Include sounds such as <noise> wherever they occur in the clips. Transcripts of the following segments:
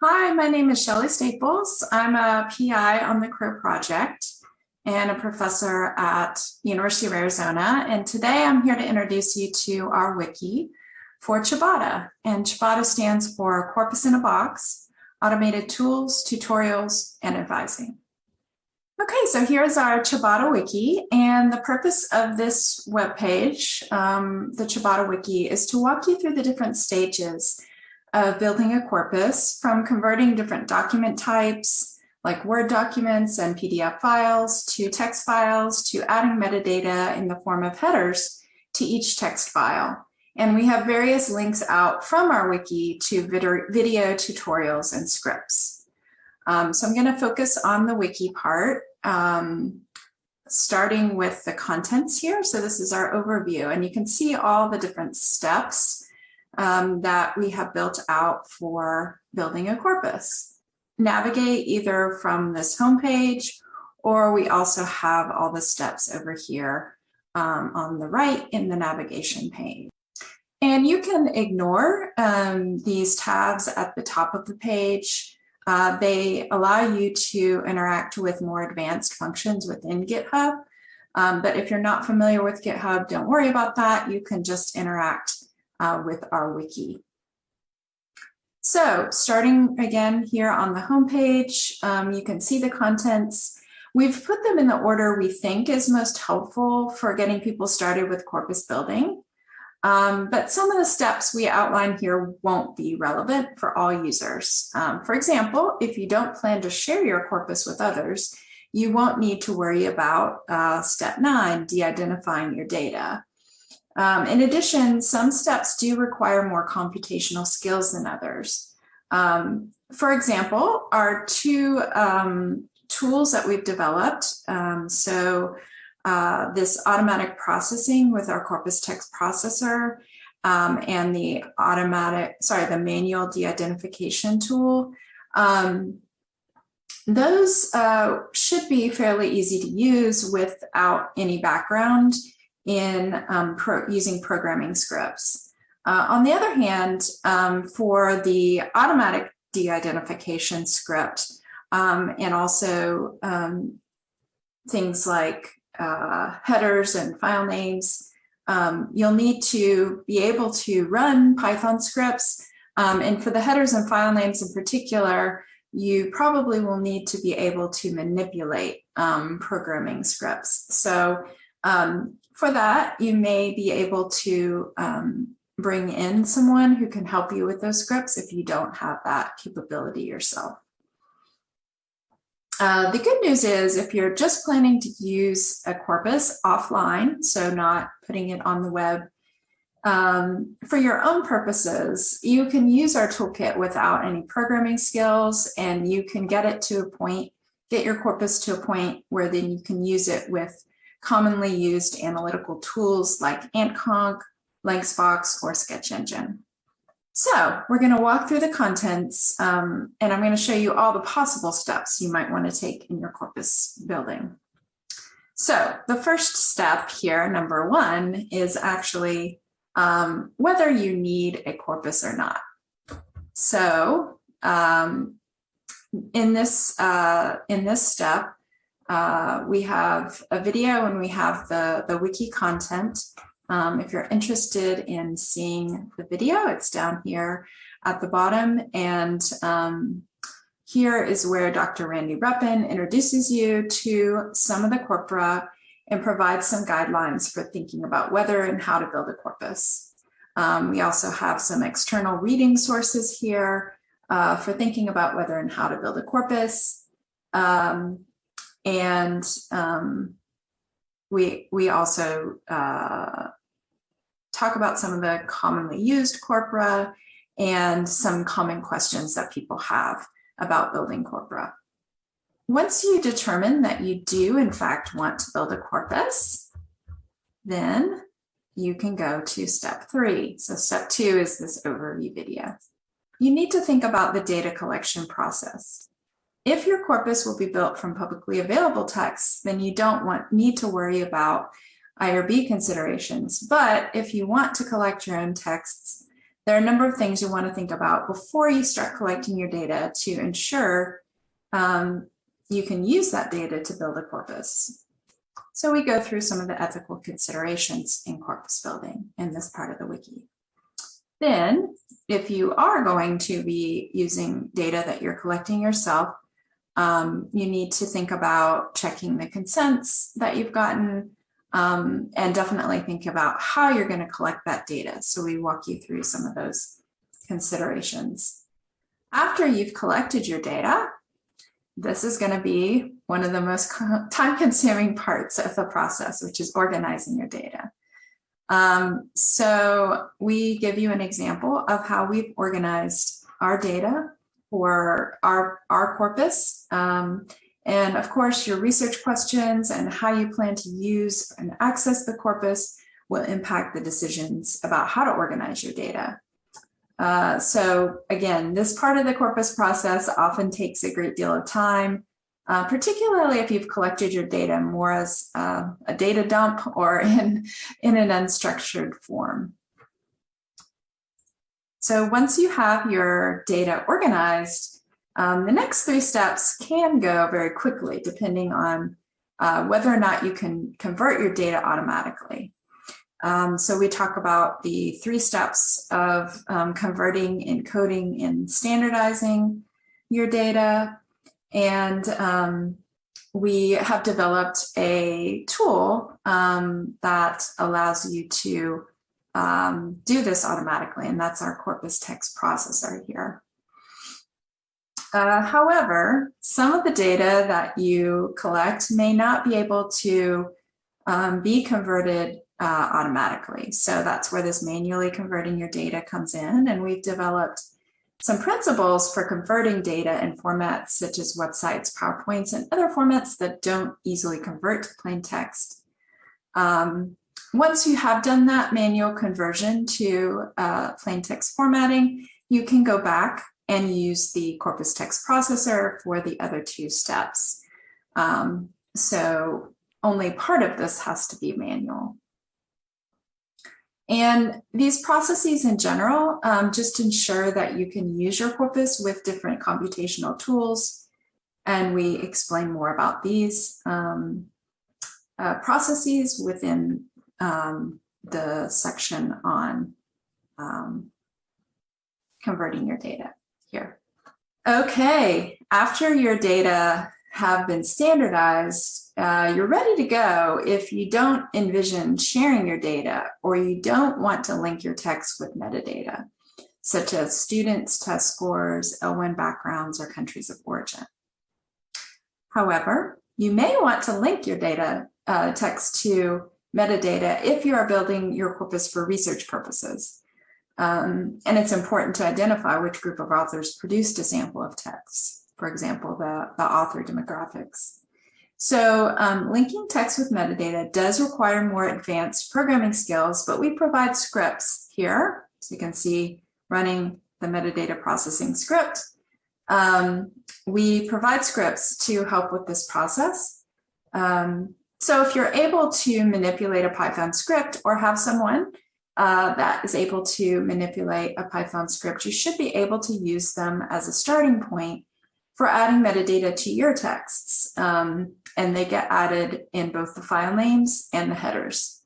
Hi, my name is Shelley Staples. I'm a PI on the CROW project and a professor at University of Arizona. And today I'm here to introduce you to our wiki for Ciabatta. And Ciabatta stands for Corpus in a Box, Automated Tools, Tutorials, and Advising. Okay, so here's our Ciabatta wiki. And the purpose of this webpage, um, the Ciabatta wiki, is to walk you through the different stages of building a corpus from converting different document types like Word documents and PDF files to text files to adding metadata in the form of headers to each text file. And we have various links out from our wiki to video, tutorials and scripts. Um, so I'm going to focus on the wiki part, um, starting with the contents here. So this is our overview, and you can see all the different steps um, that we have built out for building a corpus. Navigate either from this homepage or we also have all the steps over here um, on the right in the navigation pane. And you can ignore um, these tabs at the top of the page. Uh, they allow you to interact with more advanced functions within GitHub. Um, but if you're not familiar with GitHub, don't worry about that. You can just interact uh, with our wiki. So starting again here on the homepage, um, you can see the contents. We've put them in the order we think is most helpful for getting people started with corpus building. Um, but some of the steps we outline here won't be relevant for all users. Um, for example, if you don't plan to share your corpus with others, you won't need to worry about uh, step nine, de-identifying your data. Um, in addition, some steps do require more computational skills than others. Um, for example, our two um, tools that we've developed, um, so uh, this automatic processing with our corpus text processor um, and the automatic, sorry, the manual de-identification tool, um, those uh, should be fairly easy to use without any background in um, pro using programming scripts. Uh, on the other hand, um, for the automatic de-identification script um, and also um, things like uh, headers and file names, um, you'll need to be able to run Python scripts. Um, and for the headers and file names in particular, you probably will need to be able to manipulate programming scripts. So um, for that, you may be able to um, bring in someone who can help you with those scripts if you don't have that capability yourself. Uh, the good news is if you're just planning to use a corpus offline, so not putting it on the web um, for your own purposes, you can use our toolkit without any programming skills and you can get it to a point, get your corpus to a point where then you can use it with commonly used analytical tools like AntConc, LancsBox, or SketchEngine. So we're going to walk through the contents um, and I'm going to show you all the possible steps you might want to take in your corpus building. So the first step here, number one, is actually um, whether you need a corpus or not. So um, in this uh, in this step, uh, we have a video and we have the, the wiki content. Um, if you're interested in seeing the video, it's down here at the bottom. And um, here is where Dr. Randi Reppen introduces you to some of the corpora and provides some guidelines for thinking about whether and how to build a corpus. Um, we also have some external reading sources here uh, for thinking about whether and how to build a corpus. Um, and um, we, we also uh, talk about some of the commonly used corpora and some common questions that people have about building corpora. Once you determine that you do in fact want to build a corpus, then you can go to step three. So step two is this overview video. You need to think about the data collection process. If your corpus will be built from publicly available texts, then you don't want need to worry about IRB considerations. But if you want to collect your own texts, there are a number of things you want to think about before you start collecting your data to ensure um, you can use that data to build a corpus. So we go through some of the ethical considerations in corpus building in this part of the wiki. Then, if you are going to be using data that you're collecting yourself, um, you need to think about checking the consents that you've gotten um, and definitely think about how you're going to collect that data. So we walk you through some of those considerations. After you've collected your data, this is going to be one of the most <laughs> time consuming parts of the process, which is organizing your data. Um, so we give you an example of how we've organized our data for our, our corpus. Um, and of course, your research questions and how you plan to use and access the corpus will impact the decisions about how to organize your data. Uh, so again, this part of the corpus process often takes a great deal of time, uh, particularly if you've collected your data more as uh, a data dump or <laughs> in, in an unstructured form. So once you have your data organized, um, the next three steps can go very quickly depending on uh, whether or not you can convert your data automatically. Um, so we talk about the three steps of um, converting, encoding, and standardizing your data. And um, we have developed a tool um, that allows you to um, do this automatically, and that's our corpus text processor here. Uh, however, some of the data that you collect may not be able to um, be converted uh, automatically. So that's where this manually converting your data comes in. And we've developed some principles for converting data in formats such as websites, PowerPoints, and other formats that don't easily convert to plain text. Um, once you have done that manual conversion to uh, plain text formatting, you can go back and use the corpus text processor for the other two steps. Um, so only part of this has to be manual. And these processes in general um, just ensure that you can use your corpus with different computational tools. And we explain more about these um, uh, processes within um, the section on um, converting your data here. Okay, after your data have been standardized, uh, you're ready to go if you don't envision sharing your data or you don't want to link your text with metadata, such as students, test scores, L1 backgrounds, or countries of origin. However, you may want to link your data uh, text to metadata if you are building your corpus for research purposes. Um, and it's important to identify which group of authors produced a sample of texts, for example, the, the author demographics. So um, linking text with metadata does require more advanced programming skills, but we provide scripts here. So you can see running the metadata processing script. Um, we provide scripts to help with this process. Um, so if you're able to manipulate a Python script or have someone uh, that is able to manipulate a Python script, you should be able to use them as a starting point for adding metadata to your texts. Um, and they get added in both the file names and the headers.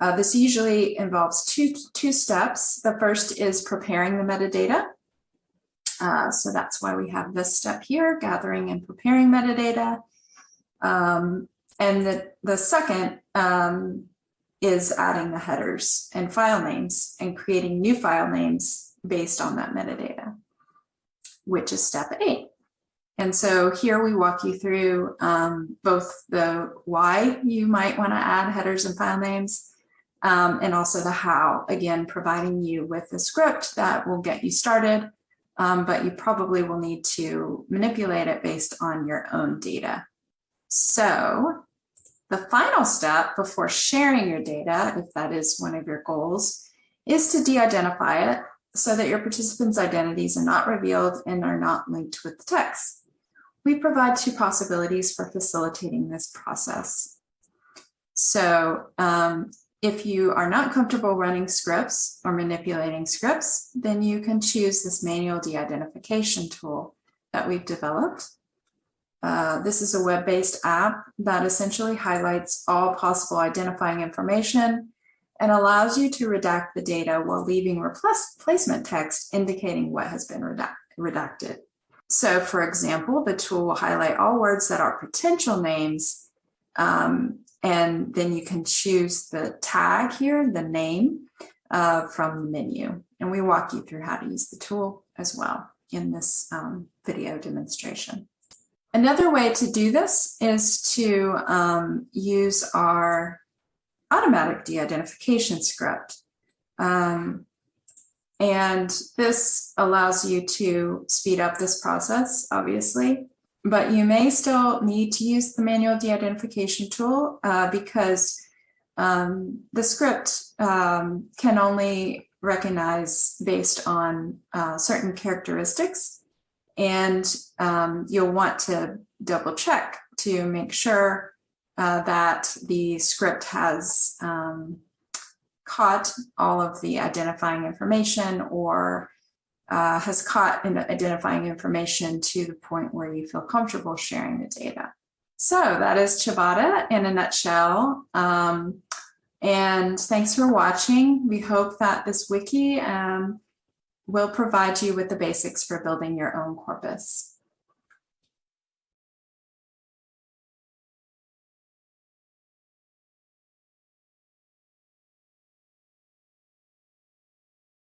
Uh, this usually involves two, two steps. The first is preparing the metadata. Uh, so that's why we have this step here, gathering and preparing metadata. Um, and the, the second um, is adding the headers and file names and creating new file names based on that metadata, which is step eight. And so here we walk you through um, both the why you might want to add headers and file names, um, and also the how, again, providing you with the script that will get you started, um, but you probably will need to manipulate it based on your own data. So the final step before sharing your data, if that is one of your goals, is to de-identify it so that your participants' identities are not revealed and are not linked with the text we provide two possibilities for facilitating this process. So um, if you are not comfortable running scripts or manipulating scripts, then you can choose this manual de-identification tool that we've developed. Uh, this is a web-based app that essentially highlights all possible identifying information and allows you to redact the data while leaving replacement text indicating what has been redact redacted. So for example, the tool will highlight all words that are potential names um, and then you can choose the tag here, the name uh, from the menu. And we walk you through how to use the tool as well in this um, video demonstration. Another way to do this is to um, use our automatic de-identification script. Um, and this allows you to speed up this process, obviously, but you may still need to use the manual de-identification tool uh, because um, the script um, can only recognize based on uh, certain characteristics. And um, you'll want to double check to make sure uh, that the script has um, caught all of the identifying information or uh, has caught in identifying information to the point where you feel comfortable sharing the data. So that is Ciabatta in a nutshell. Um, and thanks for watching. We hope that this wiki um, will provide you with the basics for building your own corpus.